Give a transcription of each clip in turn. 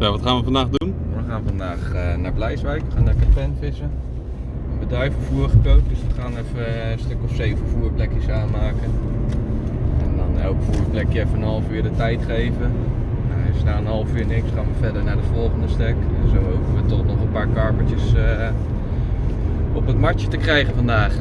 Zo, wat gaan we vandaag doen? We gaan vandaag eh, naar Blijswijk, we gaan lekker penvissen. We hebben duivenvoer gekookt, dus we gaan even een stuk of zeven voerplekjes aanmaken. En dan elk voerplekje even een half uur de tijd geven. Nou, na een half uur niks, gaan we verder naar de volgende stek. En zo hopen we toch nog een paar karpertjes eh, op het matje te krijgen vandaag.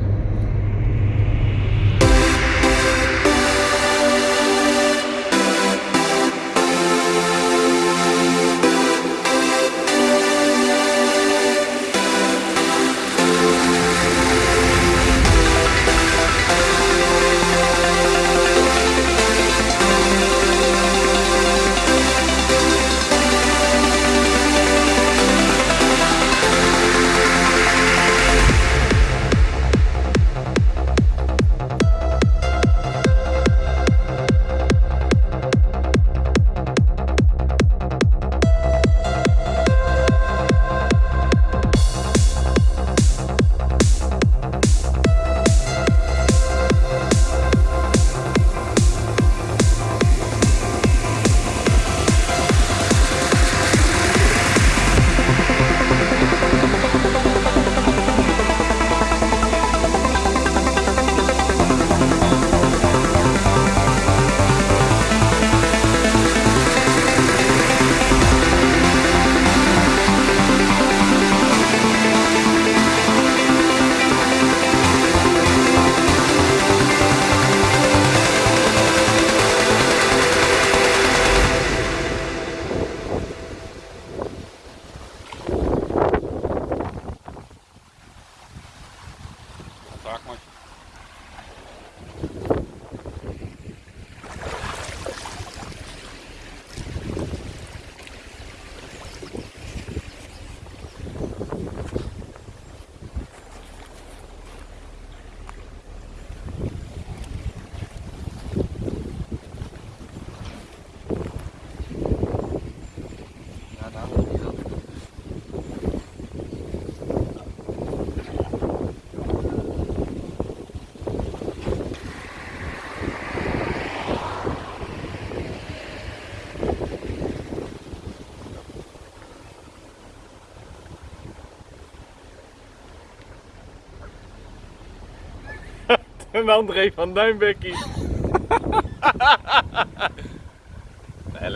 En André van Duinbekkie.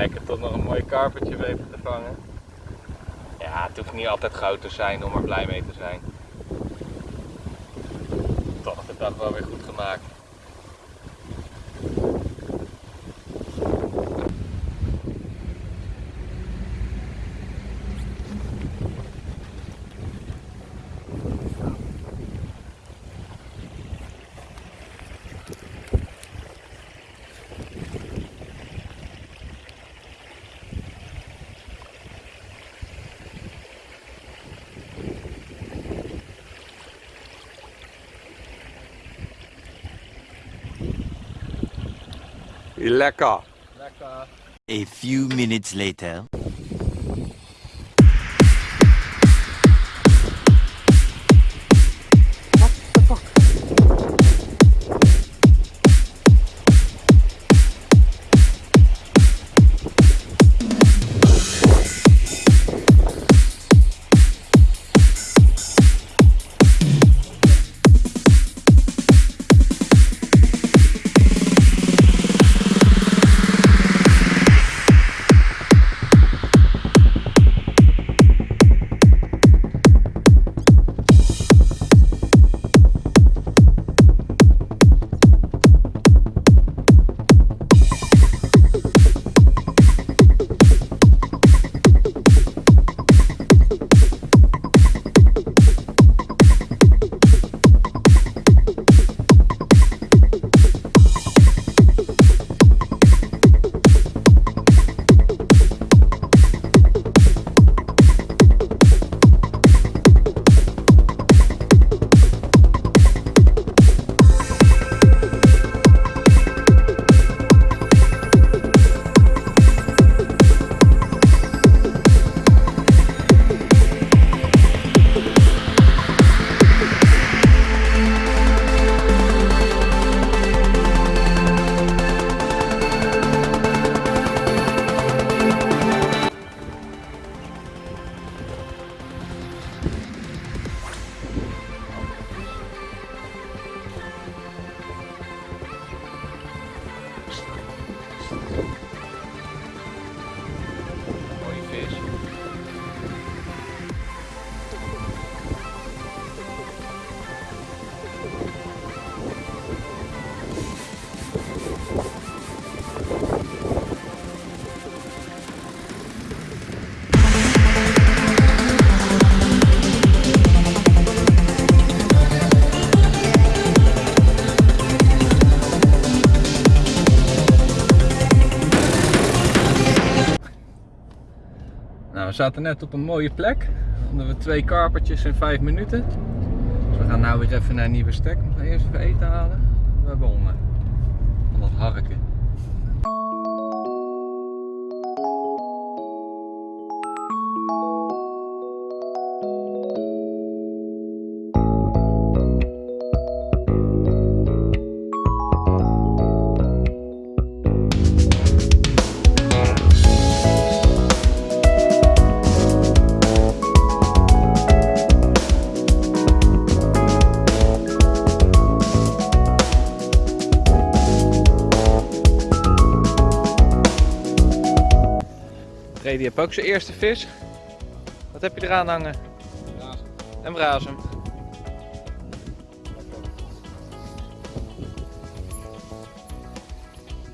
Lekker toch nog een mooi karpertje weten te vangen. Ja, het hoeft niet altijd goud te zijn om er blij mee te zijn. Toch de dag wel weer goed gemaakt. Lekker. Lekker. A few minutes later. Zaten net op een mooie plek. Hadden we twee karpertjes in vijf minuten. Dus we gaan nou weer even naar een nieuwe stek. We gaan eerst even eten halen. We hebben honger. Van dat harken. Brady heeft ook zijn eerste vis. Wat heb je eraan hangen? En brazen.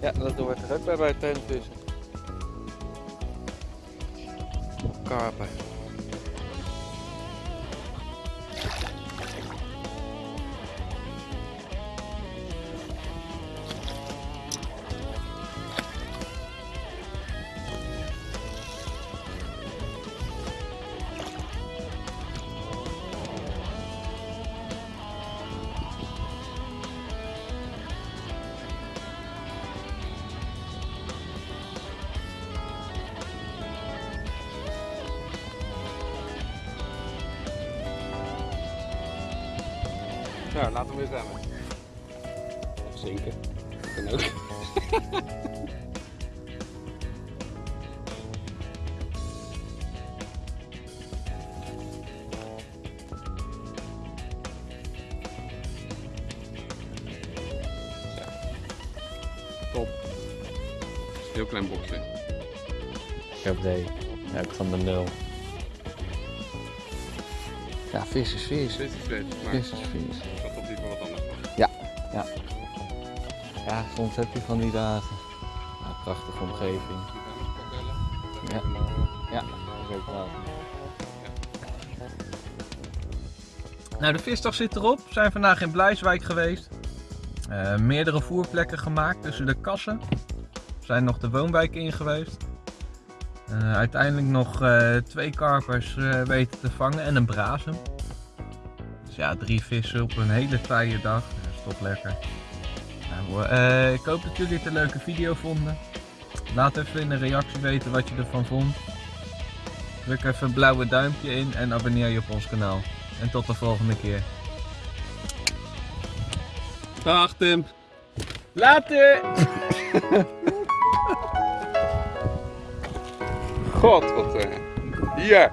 Ja, dat hoort er ook bij bij het tenvissen. Karpen. Nou, laten we weer zwemmen. Of zinken. Kan ook. Top. Heel klein boxje. Ik heb de ja, ik van de nul. Ja, vis is vis. Dit is vis, maar Vis is vis. had toch liever wat anders van. Ja, soms heb je van die dagen. Ja, prachtige omgeving. Ja. Ja, wel. Nou, de visdag zit erop. We zijn vandaag in Blijswijk geweest. Eh, meerdere voerplekken gemaakt tussen de kassen. We zijn nog de woonwijk in geweest. Eh, uiteindelijk nog eh, twee karpers eh, weten te vangen en een brazen. Dus ja, drie vissen op een hele taaie dag. Dat is toch lekker. Nou, eh, ik hoop dat jullie het een leuke video vonden. Laat even in een reactie weten wat je ervan vond. Druk even een blauwe duimpje in en abonneer je op ons kanaal. En tot de volgende keer. Dag Tim. Later! God, wat... eh, Hier.